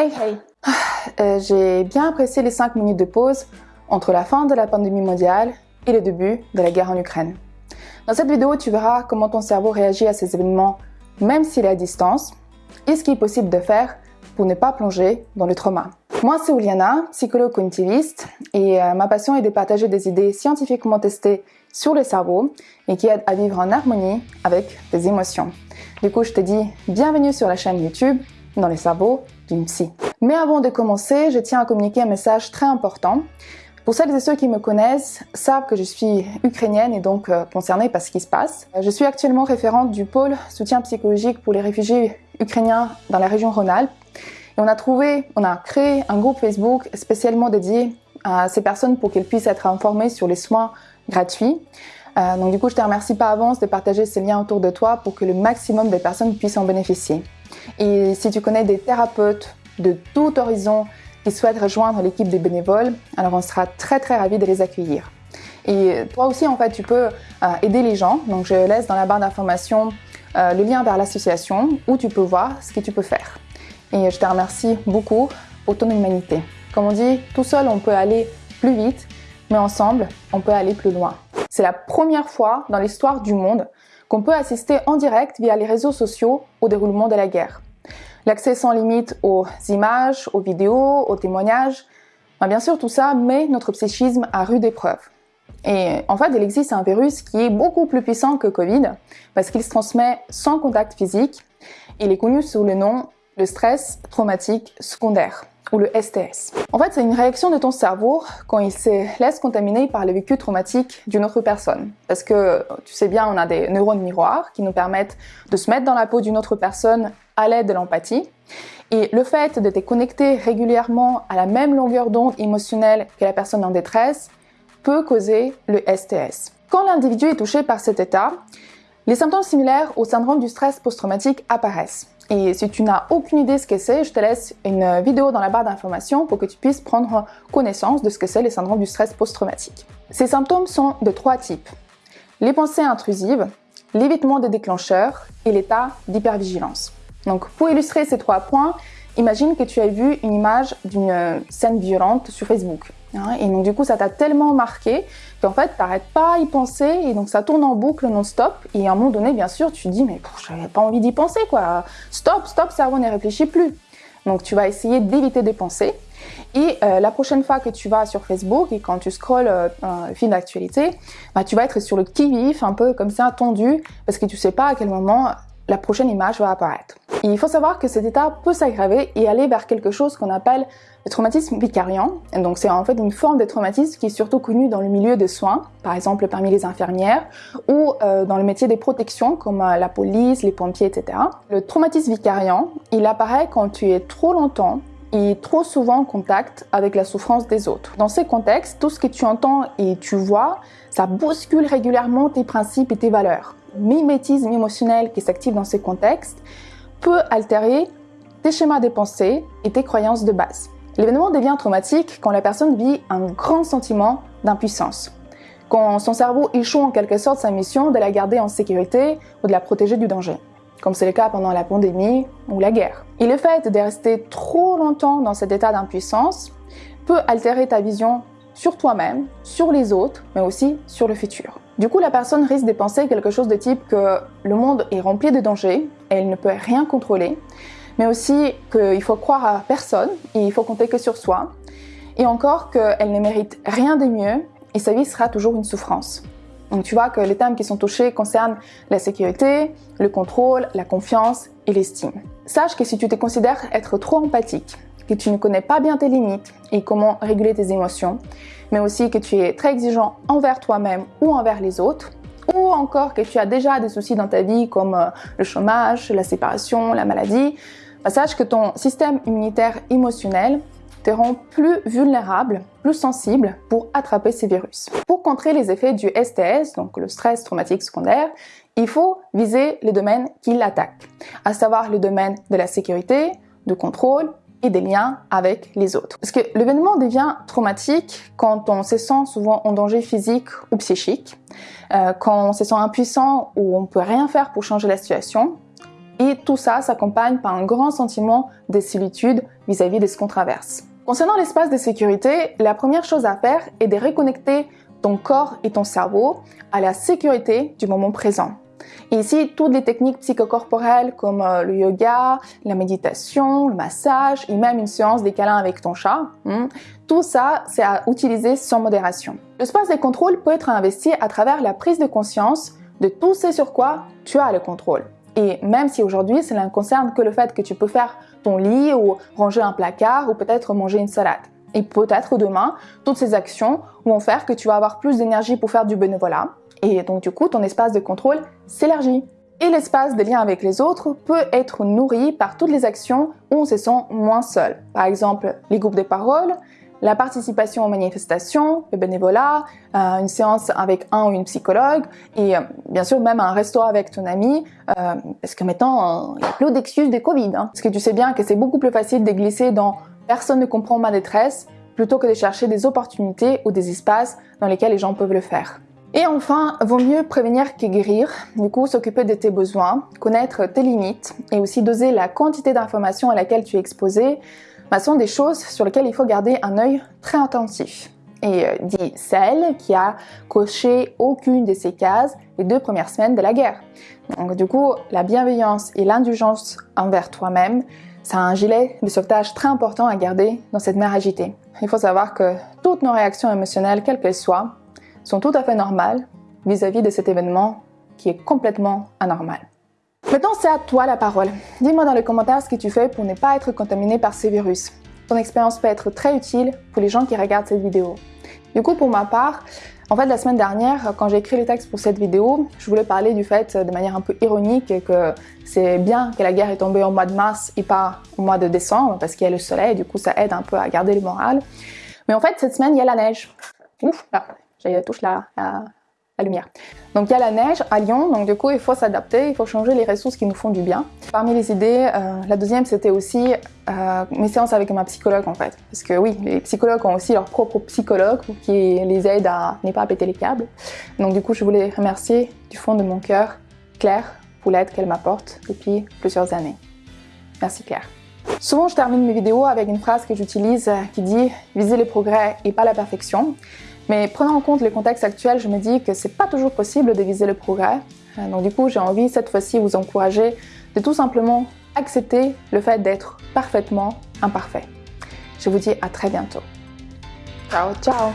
Hey hey euh, J'ai bien apprécié les 5 minutes de pause entre la fin de la pandémie mondiale et le début de la guerre en Ukraine. Dans cette vidéo, tu verras comment ton cerveau réagit à ces événements même s'il est à distance et ce qui est possible de faire pour ne pas plonger dans le trauma. Moi, c'est Uliana, psychologue cognitiviste, et euh, ma passion est de partager des idées scientifiquement testées sur le cerveau et qui aident à vivre en harmonie avec des émotions. Du coup, je te dis bienvenue sur la chaîne YouTube dans les cerveaux d'une. Mais avant de commencer, je tiens à communiquer un message très important. Pour celles et ceux qui me connaissent, savent que je suis ukrainienne et donc euh, concernée par ce qui se passe. Je suis actuellement référente du pôle soutien psychologique pour les réfugiés ukrainiens dans la région Rhône-Alpes. Et on a trouvé, on a créé un groupe Facebook spécialement dédié à ces personnes pour qu'elles puissent être informées sur les soins gratuits. Euh, donc du coup, je te remercie par avance de partager ces liens autour de toi pour que le maximum de personnes puissent en bénéficier. Et si tu connais des thérapeutes de tout horizon qui souhaitent rejoindre l'équipe des bénévoles, alors on sera très très ravis de les accueillir. Et toi aussi, en fait, tu peux euh, aider les gens. Donc je laisse dans la barre d'information euh, le lien vers l'association où tu peux voir ce que tu peux faire. Et je te remercie beaucoup pour ton humanité. Comme on dit, tout seul on peut aller plus vite, mais ensemble on peut aller plus loin. C'est la première fois dans l'histoire du monde qu'on peut assister en direct via les réseaux sociaux au déroulement de la guerre. L'accès sans limite aux images, aux vidéos, aux témoignages, ben, bien sûr tout ça met notre psychisme à rude épreuve. Et en fait, il existe un virus qui est beaucoup plus puissant que Covid parce qu'il se transmet sans contact physique. Il est connu sous le nom le stress traumatique secondaire ou le STS. En fait, c'est une réaction de ton cerveau quand il se laisse contaminer par le vécu traumatique d'une autre personne. Parce que, tu sais bien, on a des neurones miroirs qui nous permettent de se mettre dans la peau d'une autre personne à l'aide de l'empathie. Et le fait de te connecter régulièrement à la même longueur d'onde émotionnelle que la personne en détresse peut causer le STS. Quand l'individu est touché par cet état, les symptômes similaires au syndrome du stress post-traumatique apparaissent. Et si tu n'as aucune idée de ce que c'est, je te laisse une vidéo dans la barre d'informations pour que tu puisses prendre connaissance de ce que c'est les syndromes du stress post-traumatique. Ces symptômes sont de trois types. Les pensées intrusives, l'évitement des déclencheurs et l'état d'hypervigilance. Donc pour illustrer ces trois points, imagine que tu as vu une image d'une scène violente sur Facebook. Et donc du coup, ça t'a tellement marqué qu'en fait, t'arrêtes pas à y penser et donc ça tourne en boucle non-stop. Et à un moment donné, bien sûr, tu te dis, mais j'avais pas envie d'y penser, quoi. Stop, stop, cerveau ne réfléchit plus. Donc tu vas essayer d'éviter des pensées. Et euh, la prochaine fois que tu vas sur Facebook et quand tu scrolles euh, un film d'actualité, bah, tu vas être sur le qui-vif, un peu comme ça, tendu, parce que tu sais pas à quel moment la prochaine image va apparaître. Il faut savoir que cet état peut s'aggraver et aller vers quelque chose qu'on appelle le traumatisme vicariant. Donc c'est en fait une forme de traumatisme qui est surtout connue dans le milieu des soins, par exemple parmi les infirmières, ou euh, dans le métier des protections comme euh, la police, les pompiers, etc. Le traumatisme vicariant, il apparaît quand tu es trop longtemps et trop souvent en contact avec la souffrance des autres. Dans ces contextes, tout ce que tu entends et tu vois, ça bouscule régulièrement tes principes et tes valeurs mimétisme émotionnel qui s'active dans ces contextes peut altérer tes schémas de pensée et tes croyances de base. L'événement devient traumatique quand la personne vit un grand sentiment d'impuissance, quand son cerveau échoue en quelque sorte sa mission de la garder en sécurité ou de la protéger du danger, comme c'est le cas pendant la pandémie ou la guerre. Et le fait de rester trop longtemps dans cet état d'impuissance peut altérer ta vision sur toi-même, sur les autres, mais aussi sur le futur. Du coup, la personne risque de penser quelque chose de type que le monde est rempli de dangers elle ne peut rien contrôler, mais aussi qu'il faut croire à personne et il faut compter que sur soi, et encore qu'elle ne mérite rien de mieux et sa vie sera toujours une souffrance. Donc tu vois que les thèmes qui sont touchés concernent la sécurité, le contrôle, la confiance et l'estime. Sache que si tu te considères être trop empathique, que tu ne connais pas bien tes limites et comment réguler tes émotions, mais aussi que tu es très exigeant envers toi-même ou envers les autres, ou encore que tu as déjà des soucis dans ta vie comme euh, le chômage, la séparation, la maladie, bah, sache que ton système immunitaire émotionnel te rend plus vulnérable, plus sensible pour attraper ces virus. Pour contrer les effets du STS, donc le stress traumatique secondaire, il faut viser les domaines qui l'attaquent, à savoir le domaine de la sécurité, de contrôle, et des liens avec les autres. Parce que l'événement devient traumatique quand on se sent souvent en danger physique ou psychique, euh, quand on se sent impuissant ou on peut rien faire pour changer la situation, Et tout ça s'accompagne par un grand sentiment de solitude vis-à-vis de ce qu'on traverse. Concernant l'espace de sécurité, la première chose à faire est de reconnecter ton corps et ton cerveau à la sécurité du moment présent. Et ici, toutes les techniques psychocorporelles comme euh, le yoga, la méditation, le massage et même une séance des câlins avec ton chat, hmm, tout ça, c'est à utiliser sans modération. L'espace de contrôle peut être investi à travers la prise de conscience de tout ce sur quoi tu as le contrôle. Et même si aujourd'hui, cela ne concerne que le fait que tu peux faire ton lit ou ranger un placard ou peut-être manger une salade. Et peut-être demain, toutes ces actions vont faire que tu vas avoir plus d'énergie pour faire du bénévolat, et donc du coup, ton espace de contrôle s'élargit. Et l'espace de lien avec les autres peut être nourri par toutes les actions où on se sent moins seul. Par exemple, les groupes de parole, la participation aux manifestations, le bénévolat, euh, une séance avec un ou une psychologue et euh, bien sûr même un resto avec ton ami euh, parce que maintenant il y a plus d'excuses de Covid. Hein. Parce que tu sais bien que c'est beaucoup plus facile de glisser dans personne ne comprend ma détresse plutôt que de chercher des opportunités ou des espaces dans lesquels les gens peuvent le faire. Et enfin, vaut mieux prévenir que guérir. Du coup, s'occuper de tes besoins, connaître tes limites et aussi doser la quantité d'informations à laquelle tu es exposé bah, sont des choses sur lesquelles il faut garder un œil très attentif. Et euh, dit celle qui a coché aucune de ces cases les deux premières semaines de la guerre. Donc du coup, la bienveillance et l'indulgence envers toi-même, c'est un gilet de sauvetage très important à garder dans cette mer agitée. Il faut savoir que toutes nos réactions émotionnelles, quelles qu'elles soient, sont tout à fait normales vis-à-vis de cet événement qui est complètement anormal. Maintenant, c'est à toi la parole. Dis-moi dans les commentaires ce que tu fais pour ne pas être contaminé par ces virus. Ton expérience peut être très utile pour les gens qui regardent cette vidéo. Du coup, pour ma part, en fait, la semaine dernière, quand j'ai écrit le texte pour cette vidéo, je voulais parler du fait, de manière un peu ironique, que c'est bien que la guerre est tombée au mois de mars et pas au mois de décembre, parce qu'il y a le soleil, du coup, ça aide un peu à garder le moral. Mais en fait, cette semaine, il y a la neige. Ouf, là, j'ai touche la, la, lumière. Donc il y a la neige à Lyon, donc du coup il faut s'adapter, il faut changer les ressources qui nous font du bien. Parmi les idées, euh, la deuxième c'était aussi euh, mes séances avec ma psychologue en fait. Parce que oui, les psychologues ont aussi leur propre psychologue qui les aide à ne pas péter les câbles. Donc du coup je voulais remercier du fond de mon cœur Claire pour l'aide qu'elle m'apporte depuis plusieurs années. Merci Claire. Souvent, je termine mes vidéos avec une phrase que j'utilise euh, qui dit « viser le progrès et pas la perfection ». Mais prenant en compte le contexte actuel, je me dis que c'est pas toujours possible de viser le progrès. Euh, donc du coup, j'ai envie cette fois-ci vous encourager de tout simplement accepter le fait d'être parfaitement imparfait. Je vous dis à très bientôt. Ciao, ciao